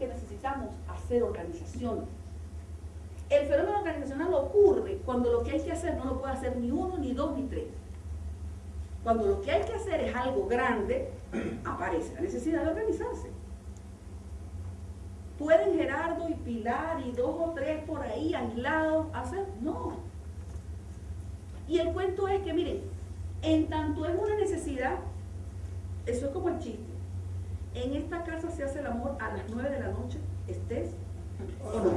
que necesitamos hacer organización. El fenómeno organizacional ocurre cuando lo que hay que hacer no lo puede hacer ni uno, ni dos, ni tres. Cuando lo que hay que hacer es algo grande, aparece la necesidad de organizarse. ¿Pueden Gerardo y Pilar y dos o tres por ahí aislados hacer? No. Y el cuento es que, miren, en tanto es una necesidad, eso es como el chiste. En esta casa se hace el amor a las nueve de la noche, estés o no.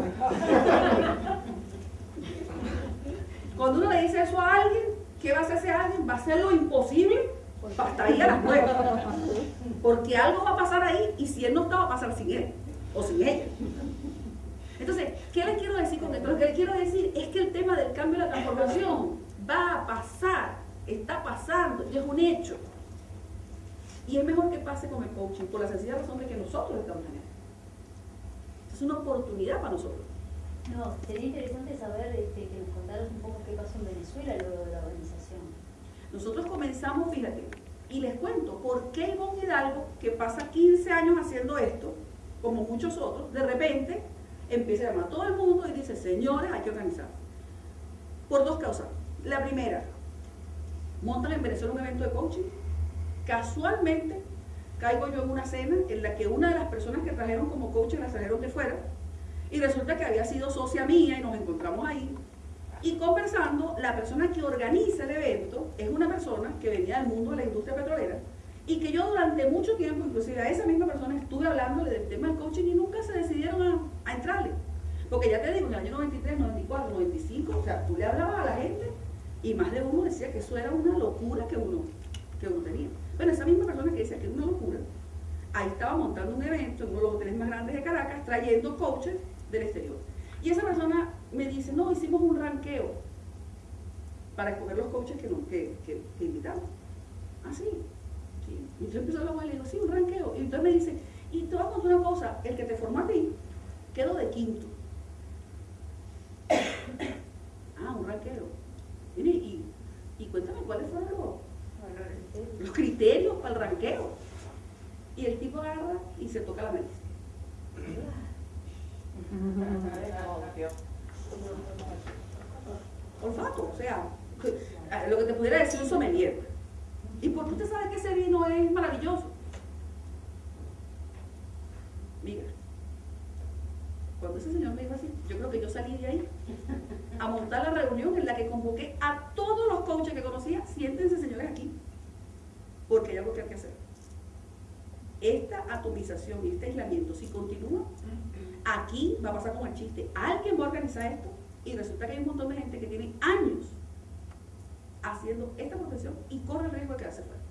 Cuando uno le dice eso a alguien, ¿qué va a hacer ese alguien? Va a hacer lo imposible para estar ahí a las nueve. Porque algo va a pasar ahí y si él no está, va a pasar sin él o sin ella. Entonces, ¿qué les quiero decir con esto? Lo que les quiero decir es que el tema del cambio y la transformación va a pasar, está pasando, y es un hecho. Y es mejor que pase con el coaching, por la sencilla razón de que nosotros estamos en él. Es una oportunidad para nosotros. No, sería interesante saber este, que nos contaras un poco qué pasó en Venezuela luego de la organización. Nosotros comenzamos, fíjate, y les cuento por qué Ivonne Hidalgo, que pasa 15 años haciendo esto, como muchos otros, de repente empieza a llamar a todo el mundo y dice, señores, hay que organizar. Por dos causas. La primera, montan en Venezuela un evento de coaching. Casualmente caigo yo en una cena en la que una de las personas que trajeron como coaching las trajeron de fuera y resulta que había sido socia mía y nos encontramos ahí. Y conversando, la persona que organiza el evento es una persona que venía del mundo de la industria petrolera y que yo durante mucho tiempo, inclusive a esa misma persona, estuve hablándole del tema del coaching y nunca se decidieron a, entrarle. Porque ya te digo, en el año 93, 94, 95, o sea, tú le hablabas a la gente y más de uno decía que eso era una locura que uno, que uno tenía. Bueno, esa misma persona que decía que era una locura, ahí estaba montando un evento en uno de los hoteles más grandes de Caracas, trayendo coaches del exterior. Y esa persona me dice, no, hicimos un ranqueo para escoger los coaches que, que, que, invitamos. Ah, y yo empiezo a hablar y le digo, sí, un ranqueo. Y entonces me dice, y te voy a una cosa, el que te formó a ti quedó de quinto. ah, un ranqueo. Y, y, cuéntame cuáles fueron los criterios para el ranqueo. Y el tipo agarra y se toca la nariz. Olfato, o sea, lo que te pudiera decir un sommelier. ¿Y por qué usted sabe que ese vino es maravilloso? Mira, cuando ese señor me dijo así, yo creo que yo salí de ahí a montar la reunión en la que convoqué a todos los coaches que conocía, siéntense señores aquí, porque hay algo que hay que hacer. Esta atomización y este aislamiento, si continúa, aquí va a pasar como el chiste. Alguien va a organizar esto y resulta que hay un montón de gente que tiene años haciendo esta profesión y corre el riesgo de quedarse fuera.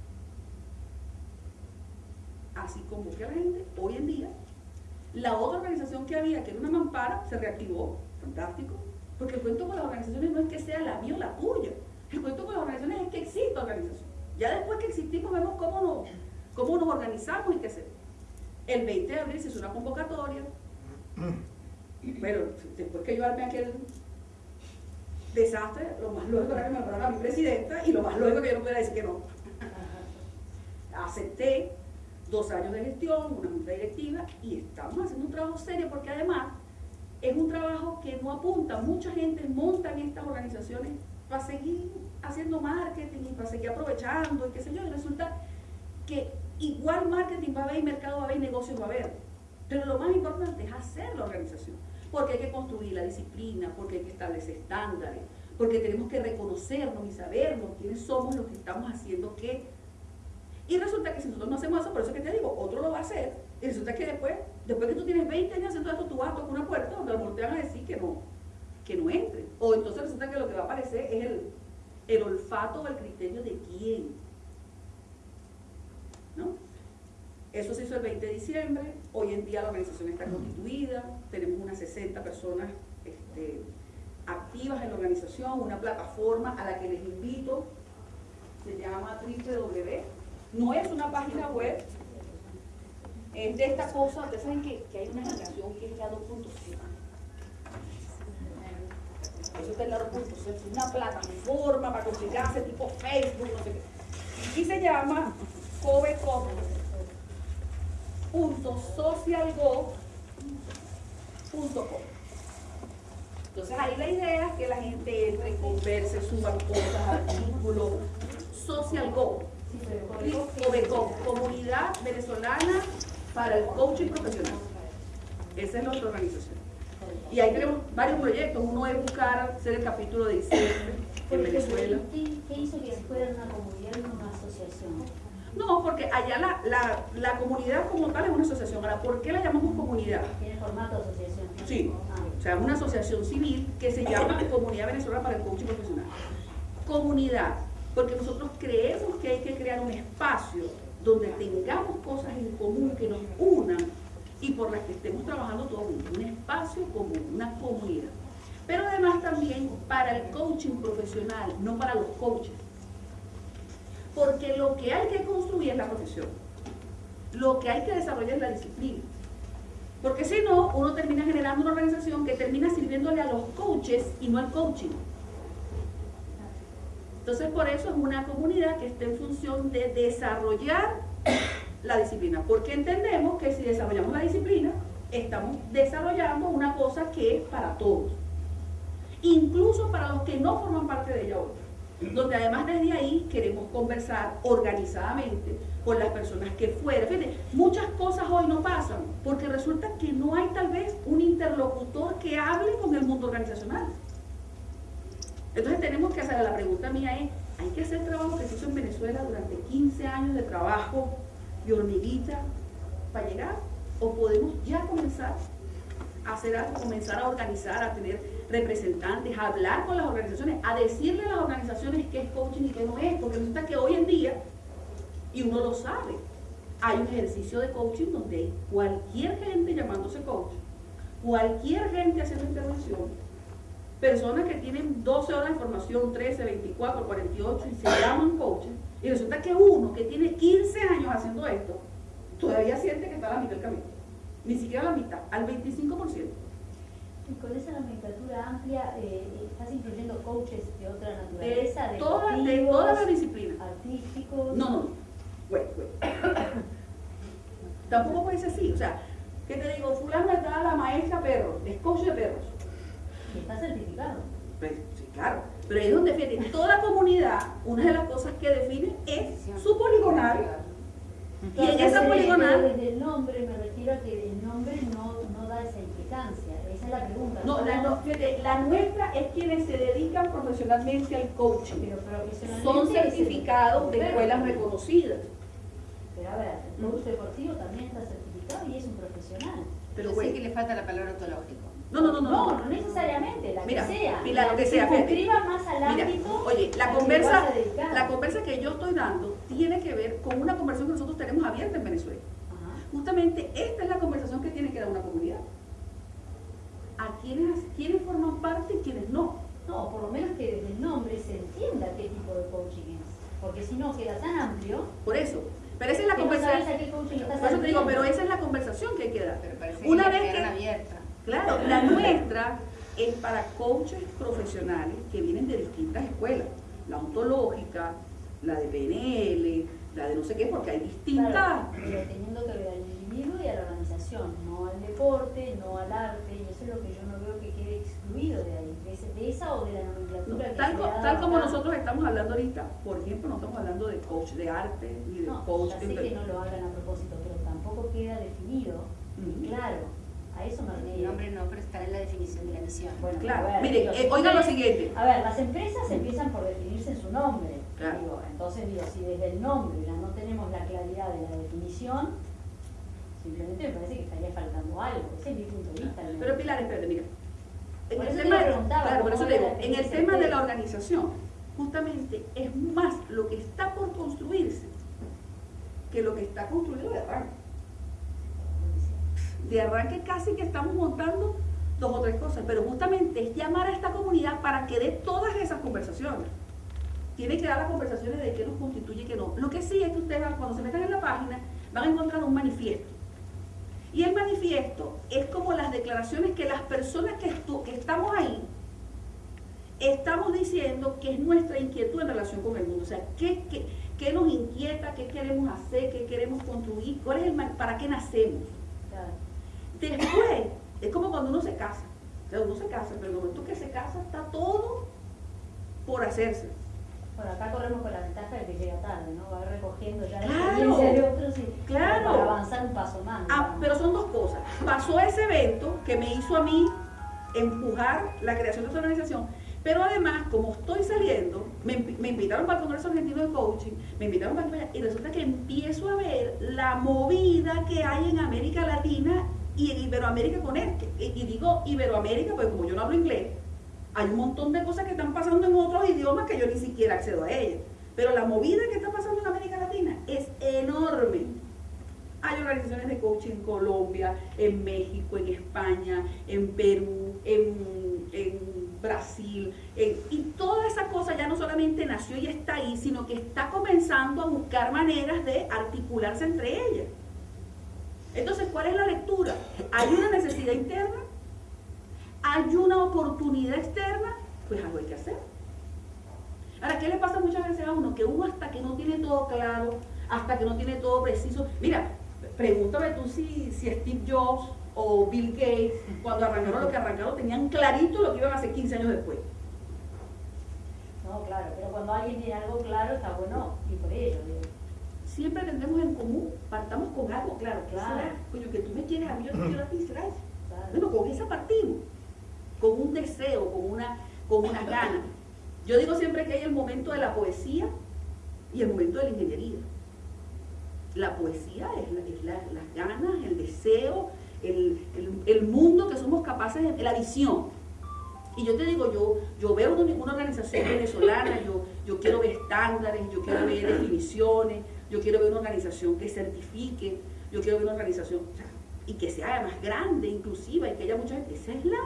Así como que la gente, hoy en día, la otra organización que había, que era una mampara, se reactivó, fantástico, porque el cuento con las organizaciones no es que sea la mía o la tuya, el cuento con las organizaciones es que existe organización. Ya después que existimos vemos cómo nos, cómo nos organizamos y qué hacemos. El 20 de abril se hizo una convocatoria, pero después que yo armé aquel desastre, lo más lógico era que me nombraran a mi presidenta y lo más lógico que yo no pudiera decir que no. Acepté dos años de gestión, una junta directiva y estamos haciendo un trabajo serio porque además es un trabajo que no apunta, mucha gente monta en estas organizaciones para seguir haciendo marketing y para seguir aprovechando y qué sé yo, y resulta que igual marketing va a haber mercado va a haber y negocios va a haber, pero lo más importante es hacer la organización porque hay que construir la disciplina, porque hay que establecer estándares, porque tenemos que reconocernos y sabernos quiénes somos los que estamos haciendo qué. Y resulta que si nosotros no hacemos eso, por eso que te digo, otro lo va a hacer. Y resulta que después, después que tú tienes 20 años haciendo esto, tú vas a tocar una puerta donde te van a decir que no, que no entre. O entonces resulta que lo que va a aparecer es el, el olfato o el criterio de quién. ¿No? Eso se hizo el 20 de diciembre, hoy en día la organización está constituida, tenemos unas 60 personas este, activas en la organización, una plataforma a la que les invito, se llama www, no es una página web, es de esta cosa, ustedes saben que, hay una generación que es la 2.0. Eso en la 2.0, es una plataforma para comunicarse tipo Facebook, no sé qué. Y se llama CoveCom socialgo Entonces ahí la idea es que la gente entre, converse, suban cosas, artículos, Social Go, Comunidad Venezolana para el Coaching Profesional. Esa es nuestra organización. Y ahí tenemos varios proyectos. Uno es buscar ser el capítulo de diciembre en Venezuela. ¿Qué hizo que fuera una comunidad, una asociación? No, porque allá la, la, la, comunidad como tal es una asociación. Ahora, ¿por qué la llamamos comunidad? Tiene formato de asociación. Sí, o sea, es una asociación civil que se llama Comunidad Venezolana para el Coaching Profesional. Comunidad, porque nosotros creemos que hay que crear un espacio donde tengamos cosas en común que nos unan y por las que estemos trabajando todos juntos, un espacio común, una comunidad. Pero además también para el coaching profesional, no para los coaches. Porque lo que hay que construir es la profesión. Lo que hay que desarrollar es la disciplina. Porque si no, uno termina generando una organización que termina sirviéndole a los coaches y no al coaching. Entonces, por eso es una comunidad que está en función de desarrollar la disciplina. Porque entendemos que si desarrollamos la disciplina, estamos desarrollando una cosa que es para todos. Incluso para los que no forman parte de ella hoy donde además desde ahí queremos conversar organizadamente con las personas que fuera. Muchas cosas hoy no pasan porque resulta que no hay tal vez un interlocutor que hable con el mundo organizacional. Entonces tenemos que hacer, la pregunta mía es, ¿hay que hacer trabajo que se hizo en Venezuela durante 15 años de trabajo de hormiguita para llegar? ¿O podemos ya comenzar a hacer algo, comenzar a organizar, a tener representantes, a hablar con las organizaciones, a decirle a las organizaciones qué es coaching y qué no es, porque resulta que hoy en día, y uno lo sabe, hay un ejercicio de coaching donde cualquier gente llamándose coach, cualquier gente haciendo intervención, personas que tienen 12 horas de formación, 13, 24, 48 y se llaman coaches, y resulta que uno que tiene 15 años haciendo esto, todavía siente que está a la mitad del camino, ni siquiera a la mitad, al 25% con esa nomenclatura amplia eh, estás incluyendo coaches de otra naturaleza, de, todas de todas las disciplinas. Artísticos. No, no, Wait, wait. Tampoco puede ser así. O sea, ¿qué te digo? Fulano está la maestra perro, es coach de perros. Y está certificado. Pues, sí, claro. Pero ahí es donde, fíjate, toda comunidad, una de las cosas que define es su poligonal. y en esa poligonal... Desde el nombre me refiero a que el nombre no, no da esa implicancia la pregunta. No, la, nuestra es quienes se dedican profesionalmente al coaching. Son certificados de escuelas reconocidas. Pero a ver, el coach deportivo también está certificado y es un profesional. Pero bueno. que le falta la palabra ontológico. No, no, no, no. No, no necesariamente, la mira, que sea. Mira, lo que sea. más al mira, Oye, la conversa, la conversa que yo estoy dando tiene que ver con una conversación que nosotros tenemos abierta en Venezuela. Justamente esta es la conversación que tiene que dar una comunidad a quienes, quienes forman parte y quienes no. No, por lo menos que desde el nombre se entienda qué tipo de coaching es. Porque si no queda tan amplio. Por eso. Pero esa es la conversación. por eso te digo, pero esa es la conversación que hay que dar. Una vez que. Abierta. Claro, la nuestra es para coaches profesionales que vienen de distintas escuelas. La ontológica, la de PNL, la de no sé qué, porque hay distintas. pero teniendo que ver al individuo y a la organización, no al deporte, no al arte, y eso es lo que yo no veo que quede excluido de ahí, de, esa o de la nomenclatura. tal, tal como nosotros estamos hablando ahorita, por ejemplo, no estamos hablando de coach de arte ni de coach. Ya sé que no lo hagan a propósito, pero tampoco queda definido, claro. A eso me refiero. El nombre no, pero está en la definición de la misión. Bueno, claro. Mire, eh, oiga lo siguiente. A ver, las empresas empiezan por definirse en su nombre entonces digo, si desde el nombre ya no tenemos la claridad de la definición, simplemente me parece que estaría faltando algo. Ese es mi punto de vista. Pero Pilar, espérate, mira. En el, tema, claro, por eso digo, en el tema de la organización, justamente es más lo que está por construirse que lo que está construido de arranque. De arranque casi que estamos montando dos o tres cosas, pero justamente es llamar a esta comunidad para que dé todas esas conversaciones tiene que dar las conversaciones de qué nos constituye y qué no. Lo que sí es que ustedes cuando se metan en la página van a encontrar un manifiesto. Y el manifiesto es como las declaraciones que las personas que, que estamos ahí estamos diciendo que es nuestra inquietud en relación con el mundo. O sea, ¿qué, qué, nos inquieta? ¿Qué queremos hacer? ¿Qué queremos construir? ¿Cuál es el, ¿Para qué nacemos? Después Es como cuando uno se casa. O sea, uno se casa, pero en el momento que se casa está todo por hacerse. Bueno, acá corremos con la ventaja de que llega tarde, ¿no? Va recogiendo ya la Claro. experiencia de otros y Claro. para avanzar un paso más. Ah, pero son dos cosas. Pasó ese evento que me hizo a mí empujar la creación de esta organización, pero además, como estoy saliendo, me, me invitaron para el Congreso Argentino de Coaching, me invitaron para aquí para allá, y resulta que empiezo a ver la movida que hay en América Latina y en Iberoamérica con él. Y, digo Iberoamérica, porque como yo no hablo inglés, hay un montón de cosas que están pasando en otros idiomas que yo ni siquiera accedo a ellas. Pero la movida que está pasando en América Latina es enorme. Hay organizaciones de coaching en Colombia, en México, en España, en Perú, en, en Brasil. en- y toda esa cosa ya no solamente nació y está ahí, sino que está comenzando a buscar maneras de articularse entre ellas. Entonces, ¿cuál es la lectura? Hay una necesidad interna, hay una oportunidad externa, pues algo hay que hacer. Ahora, ¿qué le pasa muchas veces a uno? Que uno hasta que no tiene todo claro, hasta que no tiene todo preciso. Mira, pregúntame tú si, si Steve Jobs o Bill Gates, cuando arrancaron lo que arrancaron, tenían clarito lo que iban a hacer 15 años después. No, claro, pero cuando alguien tiene algo claro está bueno y por ello. digo. Siempre tendremos en común, partamos con algo claro. ¿qué Claro. será? Coño, que tú me quieres a mí, yo te quiero a ti, será eso. Claro. Bueno, con esa partimos, con un deseo, con una, con unas ganas. Yo digo siempre que hay el momento de la poesía y el momento de la ingeniería. La poesía es, la- es la- las ganas, el deseo, el, el- el mundo que somos capaces de, la visión. Y yo te digo, yo, yo veo una, una organización venezolana, yo, yo quiero ver estándares, yo quiero ver definiciones, yo quiero ver una organización que certifique, yo quiero ver una organización y que sea además grande, inclusiva, y que haya mucha gente. Esa es la,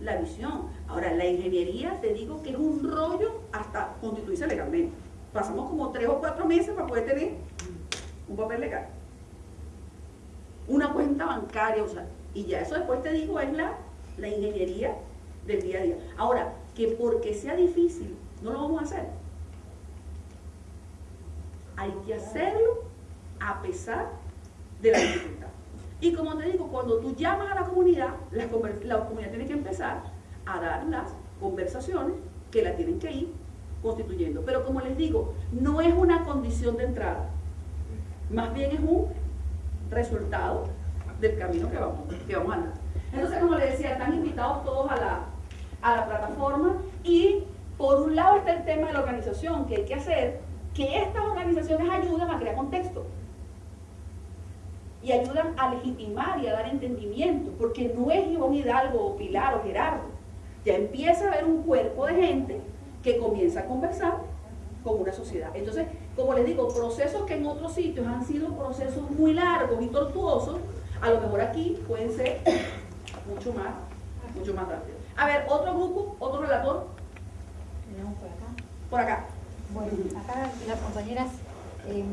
la visión. Ahora, la ingeniería, te digo que es un rollo hasta constituirse legalmente. Pasamos como tres o cuatro meses para poder tener un papel legal. Una cuenta bancaria, o sea, y ya eso después te digo es la, la ingeniería del día a día. Ahora, que porque sea difícil, no lo vamos a hacer. Hay que hacerlo a pesar de la dificultad. Y como te digo, cuando tú llamas a la comunidad, la, comunidad tiene que empezar a dar las conversaciones que la tienen que ir constituyendo. Pero como les digo, no es una condición de entrada, más bien es un resultado del camino que vamos, que vamos a andar. Entonces, como les decía, están invitados todos a la, a la plataforma y por un lado está el tema de la organización, que hay que hacer que estas organizaciones ayuden a crear contexto y ayudan a legitimar y a dar entendimiento, porque no es Ivonne Hidalgo o Pilar o Gerardo, ya empieza a haber un cuerpo de gente que comienza a conversar con una sociedad. Entonces, como les digo, procesos que en otros sitios han sido procesos muy largos y tortuosos, a lo mejor aquí pueden ser mucho más, mucho más rápidos. A ver, otro grupo, otro relator, Tenemos por acá. por acá. Bueno, acá las compañeras eh,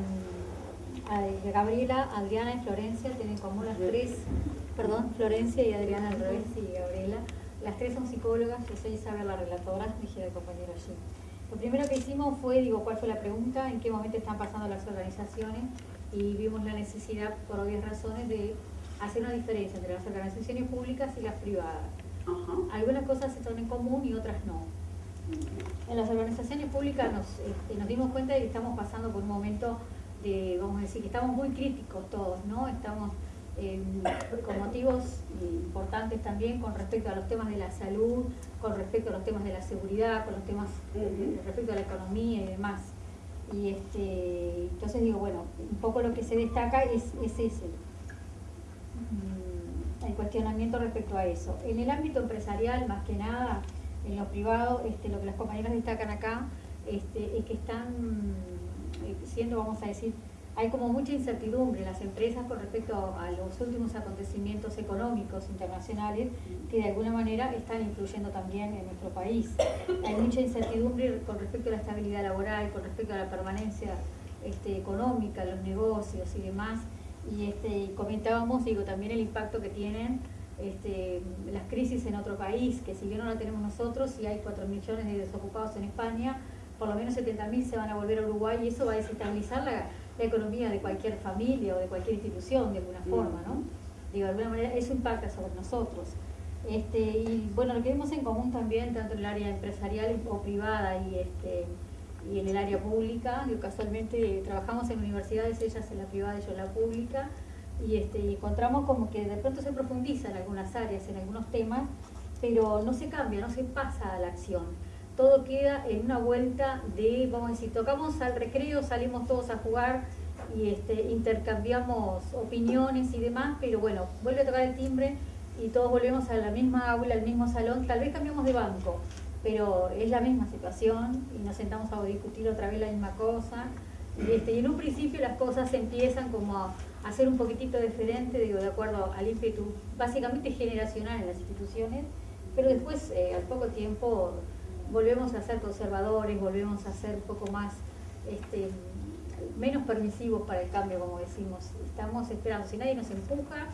a- Gabriela, Adriana y Florencia tienen en común las tres, perdón, Florencia y Adriana al revés y Gabriela. Las tres son psicólogas, yo soy Isabel la relatora, dije el compañero allí. Lo primero que hicimos fue, digo, ¿cuál fue la pregunta? ¿En qué momento están pasando las organizaciones? Y vimos la necesidad, por obvias razones, de hacer una diferencia entre las organizaciones públicas y las privadas. Ajá. Algunas cosas están en común y otras no. En las organizaciones públicas nos, este, nos dimos cuenta de que estamos pasando por un momento de, vamos a decir, que estamos muy críticos todos, ¿no? Estamos eh, con motivos importantes también con respecto a los temas de la salud, con respecto a los temas de la seguridad, con los temas Ujú. respecto a la economía y demás. Y este, entonces digo, bueno, un poco lo que se destaca es, es ese, mm, el cuestionamiento respecto a eso. En el ámbito empresarial, más que nada, en lo privado, este, lo que las compañeras destacan acá este, es que están eh, siendo, vamos a decir, hay como mucha incertidumbre en las empresas con respecto a los últimos acontecimientos económicos internacionales que de alguna manera están influyendo también en nuestro país. Hay mucha incertidumbre con respecto a la estabilidad laboral, con respecto a la permanencia este, económica, los negocios y demás. Y este, comentábamos, digo, también el impacto que tienen este, las crisis en otro país, que si bien no la tenemos nosotros, si hay 4 millones de desocupados en España, por lo menos 70.000 se van a volver a Uruguay y eso va a desestabilizar la, economía de cualquier familia o de cualquier institución de alguna forma, ¿no? Digo, de alguna manera eso impacta sobre nosotros. Este, y bueno, lo que vemos en común también, tanto en el área empresarial o privada y, este, y en el área pública, que casualmente trabajamos en universidades, ellas en la privada y yo en la pública, y, este, encontramos como que de pronto se profundiza en algunas áreas, en algunos temas, pero no se cambia, no se pasa a la acción. Todo queda en una vuelta de, vamos a decir, tocamos al recreo, salimos todos a jugar y este, intercambiamos opiniones y demás, pero bueno, vuelve a tocar el timbre y todos volvemos a la misma aula, al mismo salón, tal vez cambiamos de banco, pero es la misma situación y nos sentamos a discutir otra vez la misma cosa. Este, y en un principio las cosas empiezan como a, a ser un poquitito diferente, digo, de acuerdo al ímpetu básicamente generacional en las instituciones, pero después, eh, al poco tiempo, volvemos a ser conservadores, volvemos a ser un poco más, este, menos permisivos para el cambio, como decimos. Estamos esperando, si nadie nos empuja,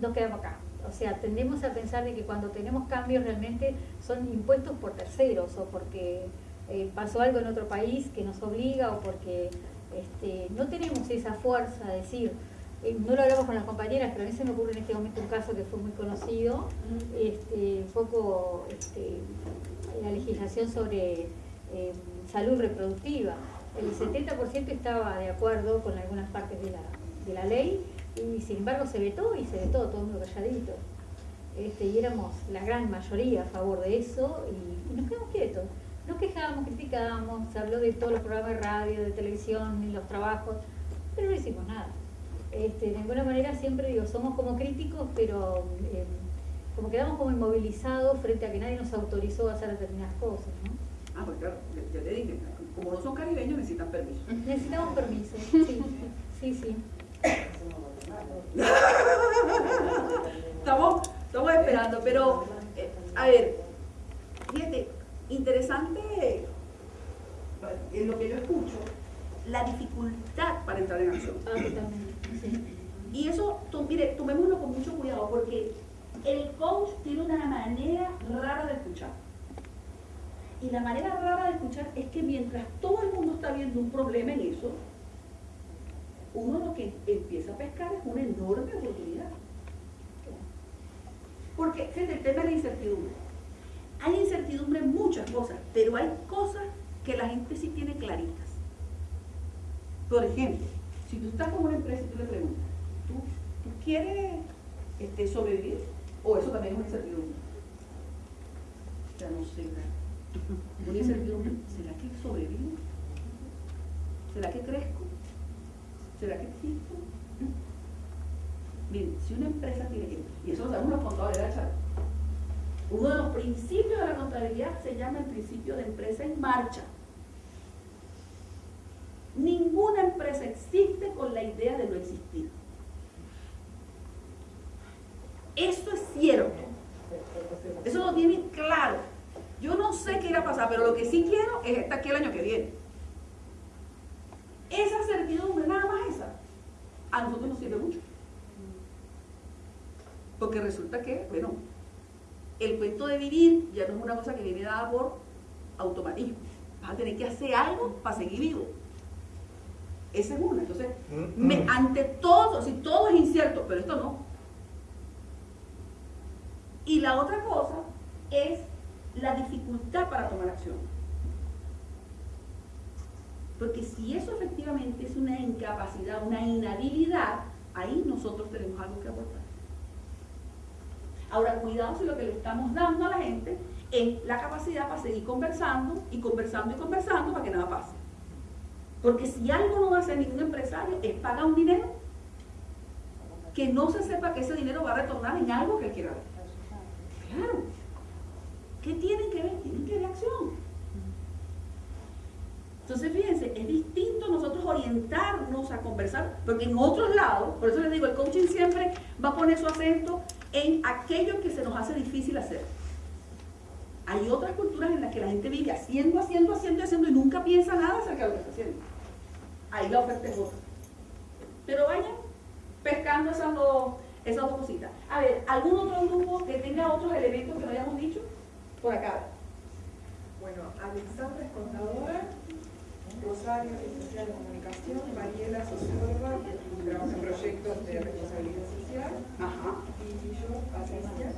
nos quedamos acá. O sea, tendemos a pensar de que cuando tenemos cambios realmente son impuestos por terceros o porque eh, pasó algo en otro país que nos obliga o porque este, no tenemos esa fuerza de decir, eh, no lo hablamos con las compañeras, pero a mí se me ocurre en este momento un caso que fue muy conocido, este, un poco este, la legislación sobre eh, salud reproductiva. El 70% estaba de acuerdo con algunas partes de la, de la ley y sin embargo se vetó y se vetó todo el mundo calladito. Este, y éramos la gran mayoría a favor de eso y, y nos quedamos quietos. Nos quejábamos, criticábamos, se habló de todos los programas de radio, de televisión, y los trabajos, pero no hicimos nada. Este, de alguna manera siempre digo, somos como críticos, pero eh, como quedamos como inmovilizados frente a que nadie nos autorizó a hacer determinadas cosas. ¿no? Ah, pues claro, ya te dije, como no son caribeños necesitan permiso. Necesitamos permiso, sí, sí, sí. estamos, estamos esperando, pero eh, a ver, fíjate, interesante en lo que yo escucho, la dificultad para entrar en acción. Ah, sí. Y eso, tú, mire, tomémoslo con mucho cuidado porque el coach tiene una manera rara de escuchar. Y la manera rara de escuchar es que mientras todo el mundo está viendo un problema en eso, uno lo que empieza a pescar es una enorme oportunidad. Porque, fíjate, el tema de la incertidumbre. Hay incertidumbre en muchas cosas, pero hay cosas que la gente sí tiene claritas. Por ejemplo, si tú estás con una empresa y tú le preguntas, ¿tú, tú quieres este, sobrevivir? ¿O eso también es una incertidumbre? Ya no sé. Una incertidumbre. ¿Será que sobrevivo? ¿Será que crezco? ¿Será que existo? Miren, si una empresa tiene que, y eso lo sabemos los contadores, ¿verdad, Charo? Uno de los principios de la contabilidad se llama el principio de empresa en marcha. Ninguna empresa existe con la idea de no existir. Esto es cierto. Eso lo tienen claro. Yo no sé qué irá a pasar, pero lo que sí quiero es estar aquí el año que viene. Esa certidumbre, nada más esa, a nosotros nos sirve mucho. Porque resulta que, bueno, el cuento de vivir ya no es una cosa que viene dada por automatismo. Vas a tener que hacer algo para seguir vivo. Esa es una. Entonces, me- ante todo, si todo es incierto, pero esto no. Y la otra cosa es la dificultad para tomar acción. Porque si eso efectivamente es una incapacidad, una inhabilidad, ahí nosotros tenemos algo que aportar. Ahora, cuidado si lo que le estamos dando a la gente es la capacidad para seguir conversando y conversando y conversando para que nada pase. Porque si algo no va a hacer ningún empresario es pagar un dinero que no se sepa que ese dinero va a retornar en algo que él quiera ver. Claro. ¿Qué tienen que ver? Tienen que ver acción. Entonces, fíjense, es distinto nosotros orientarnos a conversar, porque en otros lados, por eso les digo, el coaching siempre va a poner su acento en aquello que se nos hace difícil hacer. Hay otras culturas en las que la gente vive haciendo, haciendo, haciendo, haciendo y nunca piensa nada acerca de lo que está haciendo. Ahí la oferta es otra. Pero vayan pescando esas dos, esas dos cositas. A ver, ¿algún otro grupo que tenga otros elementos que no hayamos dicho? Por acá. Bueno, Alexandra es contadora, Rosario, licenciada en comunicación, Mariela, socióloga, trabaja en proyectos de responsabilidad social, Ajá. y yo, Patricia,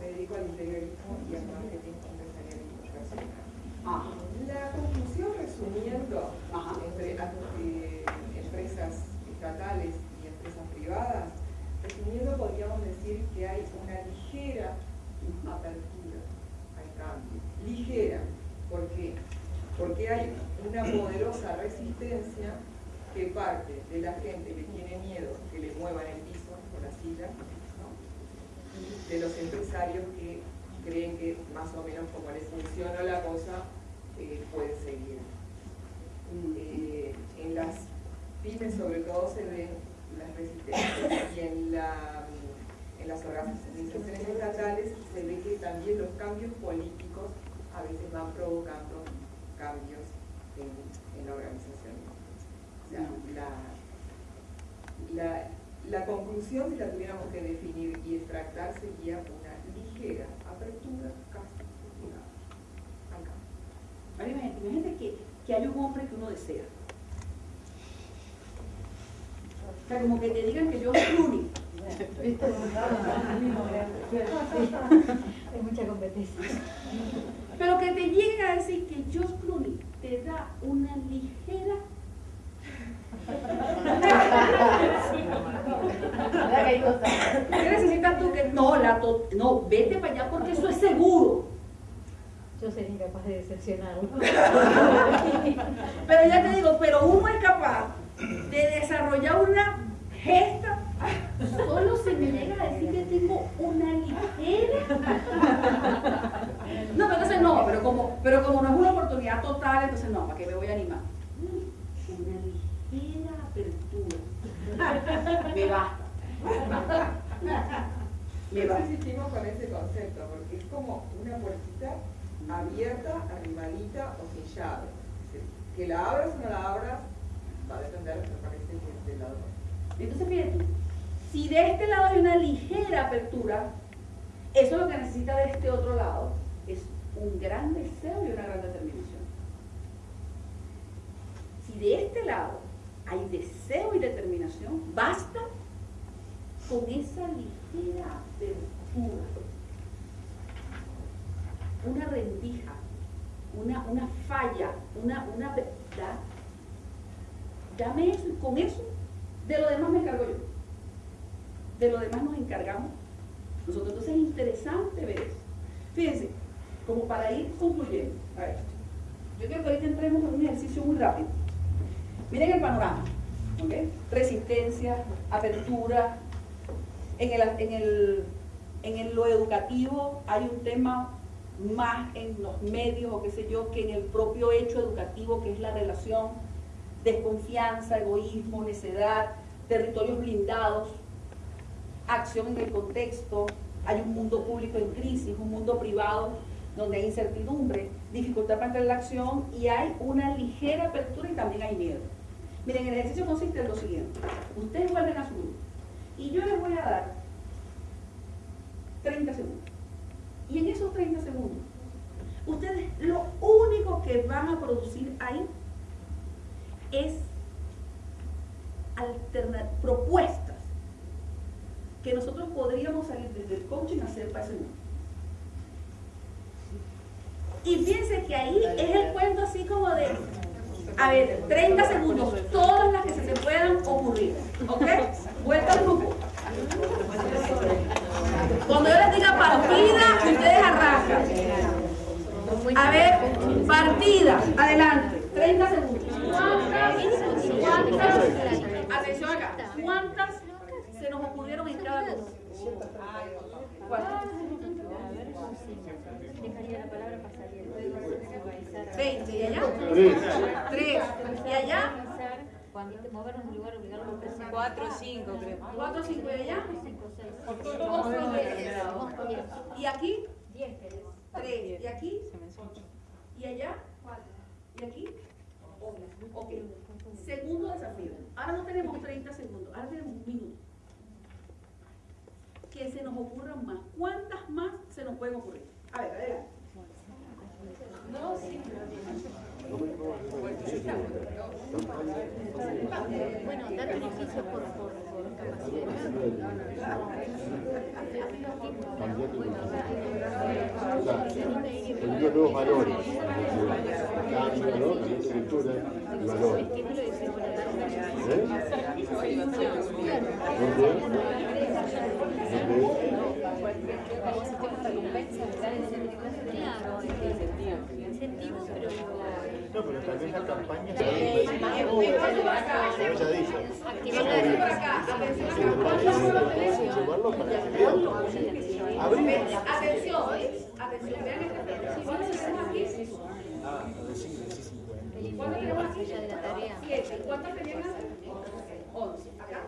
me dedico al interiorismo y al marketing empresarial internacional. Ajá. La conclusión, resumiendo, Ajá. entre eh, empresas estatales y empresas privadas, resumiendo podríamos decir que hay una ligera apertura al cambio. Ligera, ¿por qué? Porque hay una poderosa resistencia que parte de la gente que tiene miedo que le muevan el de los empresarios que creen que más o menos como les funciona la cosa, eh, puede seguir. Eh, en las pymes sobre todo se ven las resistencias y en, la, en las organizaciones estatales se ve que también los cambios políticos a veces van provocando cambios en, la organización. La conclusión, si la tuviéramos que definir y extractar, sería una ligera apertura casi cultural al cambio. Ahora imagínate, imagínate que, que hay un hombre que uno desea. O sea, como que te digan que yo soy Clooney. Hay mucha competencia. Pero que te lleguen a decir que George Clooney te da una ligera ¿Qué necesitas tú que no la to- no vete para allá porque eso es seguro? Yo sería incapaz de decepcionarlo. Pero ya te digo, pero uno es capaz de desarrollar una gesta. Solo se me llega a decir que tengo una ligera. No, pero entonces no, pero como, pero como no es una oportunidad total, entonces no, ¿para qué me voy a animar? Una ligera apertura. Me basta. Me Por eso basta. insistimos con ese concepto, porque es como una puertita abierta, arribadita o decir, Que la abras o no la abras, va a depender, me parece, que del lado. Entonces, fíjate, si de este lado hay una ligera apertura, eso lo que necesita de este otro lado es un gran deseo y una gran determinación. Si de este lado hay deseo y determinación, basta con esa ligera apertura. Una rendija, una, una falla, una, una da- dame eso y con eso, de lo demás me encargo yo. De lo demás nos encargamos nosotros. Entonces es interesante ver eso. Fíjense, como para ir concluyendo. A ver, yo quiero que ahorita entremos en un ejercicio muy rápido. Miren el panorama. ¿ok? Resistencia, apertura. En, el, en, el, en el- lo educativo hay un tema más en los medios o qué sé yo que en el propio hecho educativo que es la relación desconfianza, egoísmo, necedad, territorios blindados, acción en el contexto, hay un mundo público en crisis, un mundo privado donde hay incertidumbre, dificultad para entrar en la acción y hay una ligera apertura y también hay miedo. Miren, el ejercicio consiste en lo siguiente. Ustedes vuelven a su grupo y yo les voy a dar 30 segundos. Y en esos 30 segundos, ustedes lo único que van a producir ahí es propuestas que nosotros podríamos salir desde el coaching a hacer para ese mundo. Y fíjense que ahí es el cuento así como de, a ver, 30 segundos, todas las que se te puedan ocurrir. ¿Ok? Vuelta al grupo. Cuando yo les diga partida, ustedes arrancan. A ver, partida, adelante, 30 segundos. ¿Cuántas, cuántas, atención acá, cuántas se nos ocurrieron en cada grupo? ¿Cuántas? Dejaría la palabra para salir. Organizar. 20, ¿y allá? Tres. 3, ¿y allá? Cuando movernos de un lugar, obligar a los personas. Cuatro o cinco, creo. 4, 5, ¿y allá? ¿Y aquí? Diez querés. 3, ¿y aquí? Se me escucha. ¿Y allá? ¿Y aquí? Ok. Segundo desafío. Ahora no tenemos 30 segundos, ahora tenemos un minuto. Que se nos ocurran más. ¿Cuántas más se nos pueden ocurrir? A ver, adelante. Bueno, dar beneficios por, por, por capacidad. Poniendo nuevos valores, cambio, ¿no? La escritura y valores. ¿Eh? No, pero tal vez la campaña se ella dice, llevarlo para que vean. Abrir. Atención, atención, vean ¿Cuántos tenemos aquí? ¿Cuántos tenemos aquí? Siete. ¿Cuántos tenían antes? Once. ¿Acá?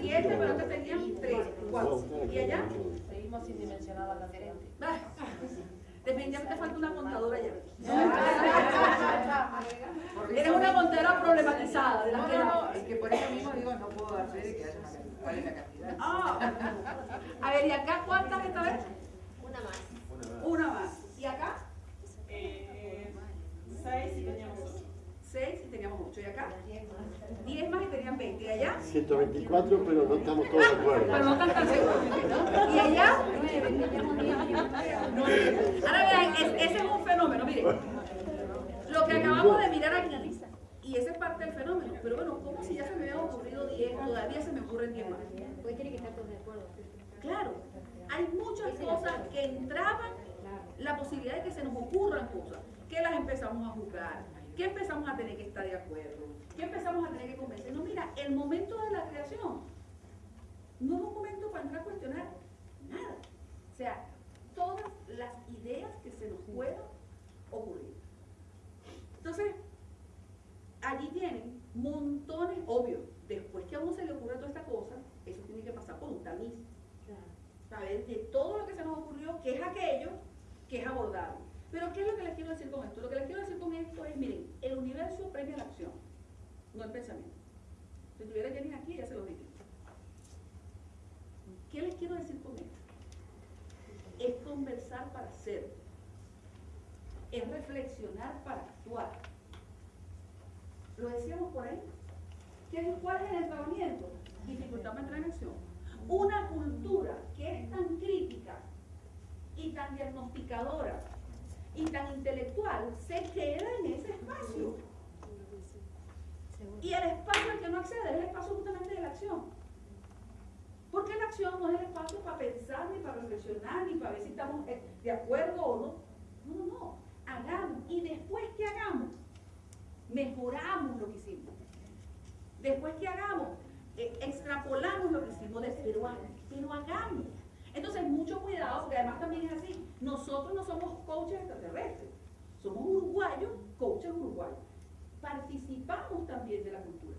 Siete, pero antes tenían tres, cuatro. ¿Y allá? Seguimos sin dimensionar la cantidad. Definitivamente falta una contadora allá. Eres una contadora problematizada. De la que No, no, es que por eso mismo digo, no puedo hacer y que haya una cantidad. ¿Cuál es la cantidad? Ah. A ver, ¿y acá cuántas esta vez? Una más. Una más. ¿Y acá? Eh, seis y teníamos ocho. Seis y teníamos ocho. ¿Y acá? Diez más y tenían veinte. ¿Y allá? 124, pero no estamos todos de acuerdo. Pero no tan tan seguros. ¿Y allá? Ahora vean, es- ese es un fenómeno, miren. Lo que acabamos de mirar aquí, y esa es parte del fenómeno. Pero bueno, ¿cómo si ya se me habían ocurrido 10, todavía se me ocurren 10 más? Porque tiene que estar todos de acuerdo. Claro, hay muchas cosas que entraban la posibilidad de que se nos ocurran cosas, que las empezamos a jugar, que empezamos a tener que estar de acuerdo, que empezamos a tener que convencernos. Mira, el momento de la creación no es un momento para entrar a cuestionar nada. O sea, todas las ideas que se nos puedan ocurrir. Entonces, allí tienen montones, obvio, después que a uno se le ocurre toda esta cosa, eso tiene que pasar por un tamiz. Saber de todo lo que se nos ocurrió, qué es aquello que es abordable. Pero ¿qué es lo que les quiero decir con esto? Lo que les quiero decir con esto es, miren, el universo premia la acción, no el pensamiento. Si tuviera Jenny aquí, ya se lo dije. ¿Qué les quiero decir con esto? Es conversar para ser. Es reflexionar para actuar. Lo decíamos por ahí. ¿Qué- ¿Cuál es el entrenamiento? Dificultad para entrar en acción. Una cultura que es tan crítica y tan diagnosticadora y tan intelectual se queda en ese espacio. Y el espacio al que no accede es el espacio justamente de la acción. Porque la acción no es el espacio para pensar, ni para reflexionar, ni para ver si estamos eh, de acuerdo o no. No, no, no. Hagamos. Y después que hagamos, mejoramos lo que hicimos. Después que hagamos, eh, extrapolamos lo que hicimos, de, pero, ha- pero hagamos. Entonces, mucho cuidado, porque además también es así. Nosotros no somos coaches extraterrestres, somos uruguayos, coaches uruguayos. Participamos también de la cultura.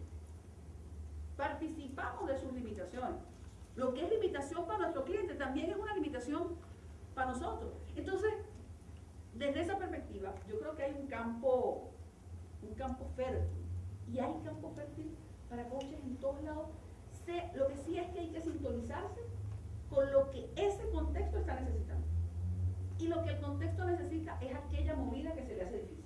Participamos de sus limitaciones. Lo que es limitación para nuestro cliente también es una limitación para nosotros. Entonces, desde esa perspectiva, yo creo que hay un campo, un campo fértil. Y hay campo fértil para coaches en todos lados. Lo que sí es que hay que sintonizarse con lo que ese contexto está necesitando. Y lo que el contexto necesita es aquella movida que se le hace difícil.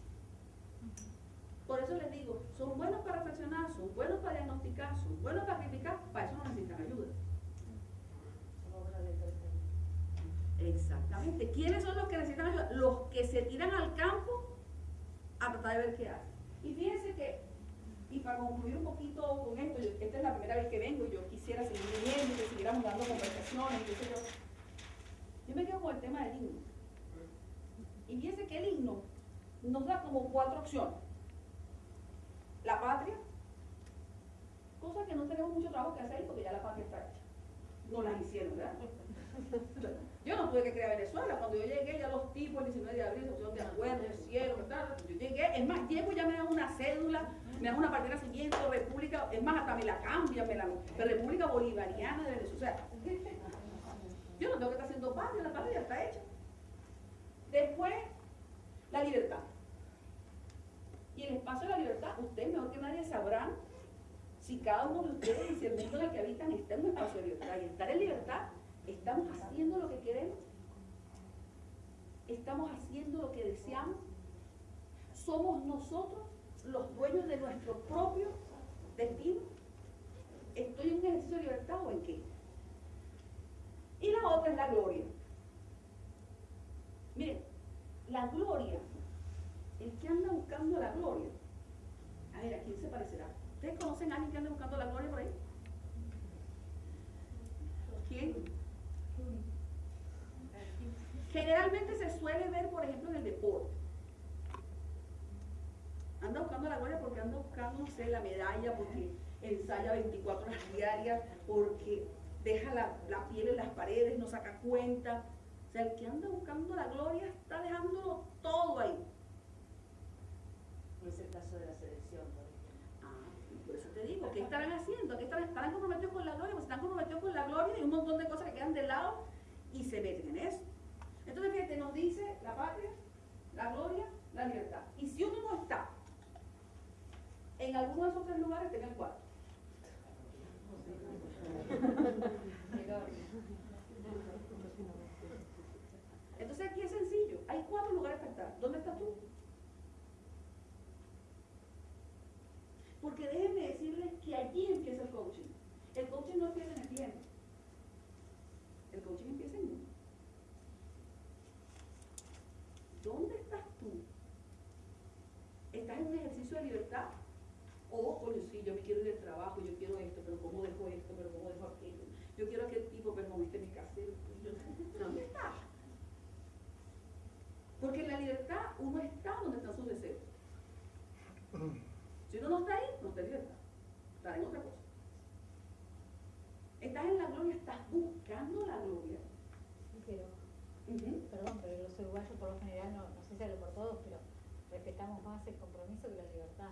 Por eso les digo, son buenos para reflexionar, son buenos para diagnosticar, son buenos para criticar, para eso no necesitan ayuda. Exactamente. ¿Quiénes son los que necesitan ayuda? Los que se tiran al campo a tratar de ver qué hacen. Y fíjense que, y para concluir un poquito con esto, yo- primera vez que vengo yo quisiera seguir viniendo que siguiéramos dando conversaciones, qué sé yo. Yo me quedo con el tema del himno. Y fíjense que el himno nos da como cuatro opciones. La patria, cosa que no tenemos mucho trabajo que hacer porque ya la patria está hecha. No las hicieron, ¿verdad? Yo no tuve que crear Venezuela. Cuando yo llegué, ya los tipos el 19 de abril se pusieron de acuerdo, hicieron, ¿verdad? Yo llegué, es más, llego ya me dan una cédula, me dan una partida de nacimiento, República, es más, hasta me la cambian, me la de República Bolivariana de Venezuela. O sea, yo no tengo que estar haciendo patria, la patria ya está hecha. Después, la libertad. Y el espacio de la libertad, ustedes mejor que nadie sabrán si cada uno de ustedes si el mundo en el que habitan está en un espacio de libertad. Y estar en libertad, estamos haciendo lo que queremos. estamos haciendo lo que deseamos, somos nosotros los dueños de nuestro propio destino. ¿Estoy en un ejercicio de libertad o en qué? Y la otra es la gloria. Miren, la gloria, el que anda buscando la gloria, a ver, ¿a quién se parecerá? ¿Ustedes conocen a alguien que anda buscando la gloria por ahí? ¿Quién? Generalmente se suele ver, por ejemplo, en el deporte. Anda buscando la gloria porque anda buscando, no sé, la medalla, porque ensaya 24 horas diarias, porque deja la, la piel en las paredes, no saca cuenta. O sea, el que anda buscando la gloria está dejándolo todo ahí. No es el caso de la selección, por ejemplo. Ah, por eso te digo, ¿qué estarán haciendo? ¿Qué estarán, estarán comprometidos con la gloria? Pues están comprometidos con la gloria y un montón de cosas que quedan de lado y se meten en eso. Entonces, fíjate, nos dice la patria, la gloria, la libertad. Y si uno no está en alguno de esos tres lugares, tenga el cuarto. Entonces aquí es sencillo, hay cuatro lugares para estar. ¿Dónde estás tú? Porque déjenme decirles que allí empieza el coaching. El coaching no empieza en el tiempo. El coaching empieza en uno. ¿Dónde estás tú? ¿Estás en un ejercicio de libertad? O, coño, sí, yo me quiero ir del trabajo, yo quiero esto, pero ¿cómo dejo esto? Pero ¿cómo dejo aquello? Yo quiero aquel tipo, pero no viste mi casero. Yo, ¿Dónde estás? Porque en la libertad uno está donde están sus deseos. Si uno no está ahí, no está en libertad. Está en otra cosa. Estás en la gloria, estás buscando la gloria. Pero, perdón, pero los uruguayos por lo general, no, no sé si hablo por todos, pero respetamos más el compromiso que la libertad.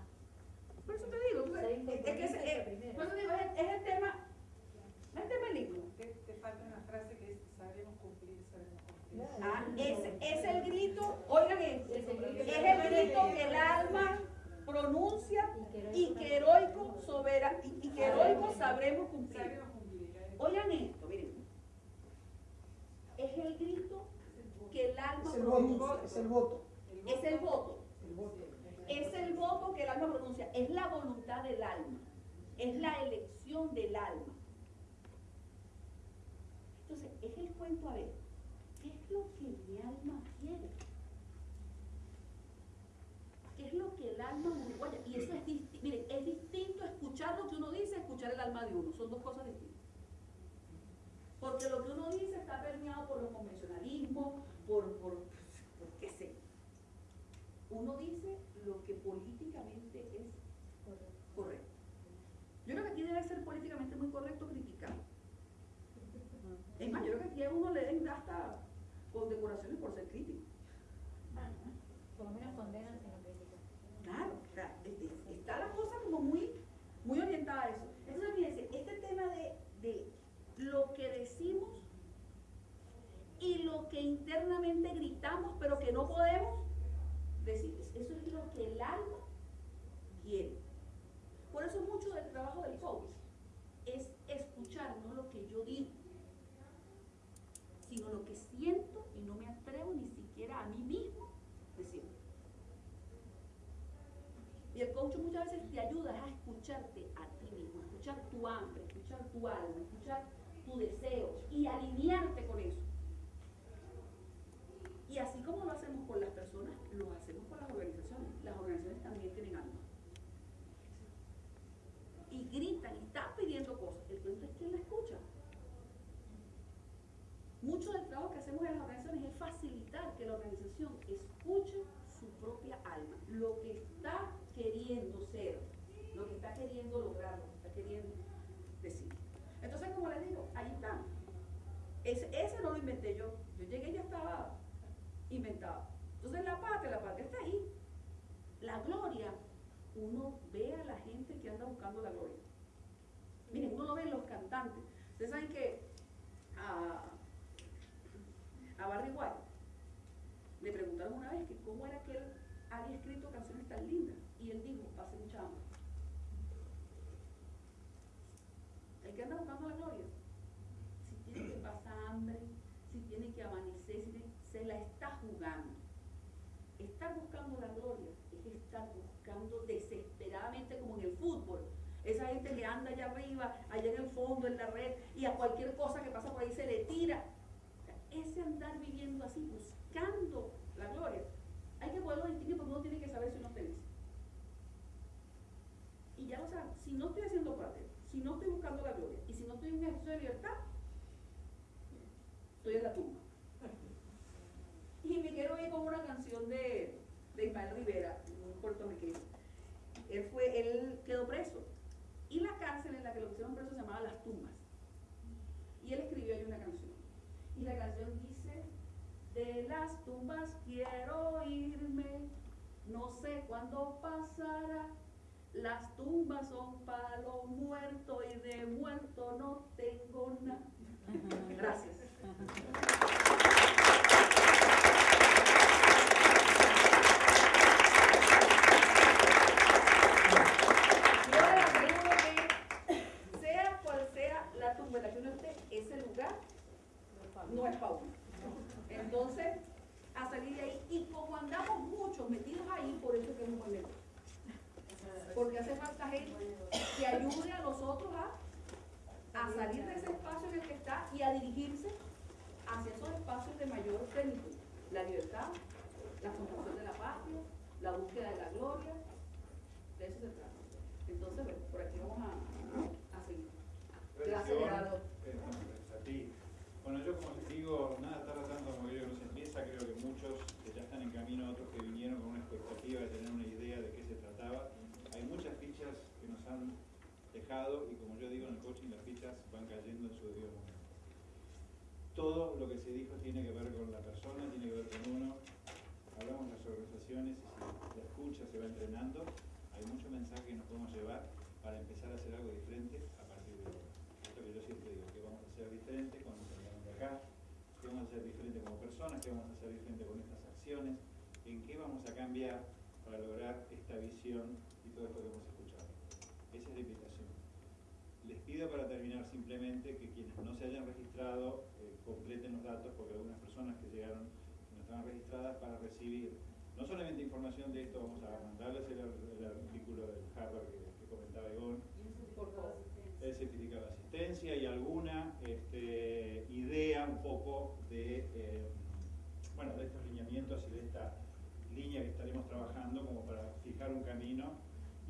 Por eso te digo, tú- Ser es, que es, es primera. por eso digo, es, es el tema, es el tema lindo. Te, te falta una frase que es sabemos cumplir, sabemos cumplir. Ah, es, es el grito, oigan esto, Es el grito. que el alma pronuncia y que heroico soberano y, y que heroico sabremos cumplir. ¿eh? Oigan esto, miren. Es el grito que el alma Es el pronuncia. voto, es el voto. Es el voto. Es el voto que el alma pronuncia. Es la voluntad del alma. Es la elección del alma. Entonces, es el cuento a ver. ¿Qué es lo que mi alma quiere? ¿Qué es lo que el alma uruguaya? Y eso es distinto. Miren, es distinto escuchar lo que uno dice escuchar el alma de uno. Son dos cosas distintas. Porque lo que uno dice está permeado por los convencionalismos, por, por, por qué sé. Uno dice lo que políticamente es correcto. Yo creo que aquí debe ser políticamente muy correcto criticar. Es más, yo creo que aquí a uno le den hasta condecoraciones por ser crítico. Por lo menos condenan si no critican. Claro, o sea, este, está la cosa como muy, muy orientada a eso. Entonces, fíjense, este tema de, de lo que decimos y lo que gritamos, pero que no podemos decir, eso es lo que el alma quiere. Por eso mucho del trabajo del coach es escuchar no lo que yo digo, sino lo que siento y no me atrevo ni siquiera a mí mismo decirlo. Y el coach muchas veces te ayuda a escucharte a ti mismo, escuchar tu hambre, escuchar tu alma, escuchar tu deseo y alinearte con eso. Y así como lo hacemos con las personas, lo hacemos con las organizaciones. Las organizaciones también tienen alma. Y gritan y están pidiendo cosas. El cuento es quién la escucha. Mucho del trabajo que hacemos en las organizaciones es facilitar que la organización escuche su propia alma, lo que está queriendo ser, lo que está queriendo lograr, lo que está queriendo decir. Entonces, como les digo, ahí está. Ese, ese no lo inventé yo. Yo llegué y inventado. Entonces, la patria, la patria está ahí. La gloria, uno ve a la gente que anda buscando la gloria. Miren, uno ve en los cantantes. Ustedes saben que a, a Barry White le preguntaron una vez que cómo era que él había escrito canciones tan lindas. Y él dijo, hace mucha hambre. El que anda buscando la gloria, si tiene que pasar hambre, si tiene que amanecer, si tiene- se la está jugando. buscando desesperadamente como en el fútbol. Esa gente que anda allá arriba, allá en el fondo, en la red, y a cualquier cosa que pasa por ahí se le tira. Ese andar viviendo así, buscando la gloria, hay que poderlo distinguir porque uno tiene que saber si uno es feliz. Y ya lo saben, si no estoy haciendo parte, si no estoy buscando la gloria, y si no estoy en un ejercicio de libertad, estoy en la tumba. Y me quiero ir con una canción de, de Ismael Rivera, un puertorriqueño. Él, fue, él quedó preso. Y la cárcel en la que lo pusieron preso se llamaba Las Tumbas. Y él escribió ahí una canción. Y la canción dice, de las tumbas quiero irme, no sé cuándo pasará. Las tumbas son para los muertos y de muerto no tengo nada. Gracias. Yo le aseguro que sea cual sea la tumba en la que uno esté, ese lugar no es para uno. Entonces, a salir de ahí, y como andamos muchos metidos ahí, por eso es que es un buen negocio. Porque hace falta gente que ayude a los otros a, a salir de ese espacio en el que está y a dirigirse hacia esos espacios de mayor plenitud. La libertad, la construcción de la patria, la búsqueda de la gloria, de eso se trata. Entonces, bueno, por aquí vamos a, a seguir. Gracias, Gerardo. Eh, no, gracias a ti. Bueno, yo como les digo, nada está tratando como que no se empieza, creo que muchos que ya están en camino, otros que vinieron con una expectativa de tener una idea de qué se trataba. Hay muchas fichas que nos han y como yo digo en el coaching, las fichas van cayendo en su debido momento. Todo lo que se dijo tiene que ver con la persona, tiene que ver con uno. Hablamos de las organizaciones y si la escucha se va entrenando, hay mucho mensaje que nos podemos llevar para empezar a hacer algo diferente a partir de ahora. Esto que yo siempre digo, que vamos a hacer diferente los que de acá, que vamos a hacer diferente como personas, que vamos a hacer diferente con estas acciones, en qué vamos a cambiar para lograr esta visión y todo esto que hemos escuchado. Esa es la invitación. Para terminar simplemente que quienes no se hayan registrado eh, completen los datos porque algunas personas que llegaron no estaban registradas para recibir no solamente información de esto, vamos a mandarles el, el artículo del Harvard que, que comentaba Ivonne, el certificado de asistencia y alguna este, idea un poco de, eh, bueno, de estos lineamientos y de esta línea que estaremos trabajando como para fijar un camino.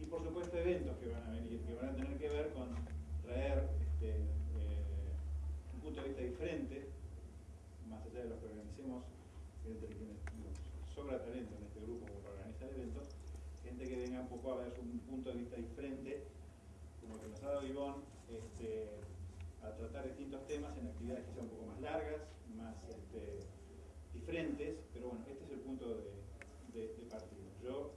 Y por supuesto eventos que van a venir, que van a tener que ver con traer este, eh, un punto de vista diferente, más allá de los que organicemos, gente que nos sobra talento en este grupo para organizar eventos, gente que venga un poco a ver un punto de vista diferente, como que nos ha dado Ivonne, este, a tratar distintos temas en actividades quizá un poco más largas, más este, diferentes, pero bueno, este es el punto de, de, partida. Yo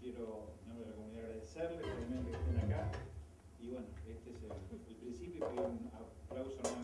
quiero, en nombre de la comunidad, agradecerles realmente que estén acá y bueno, But I also know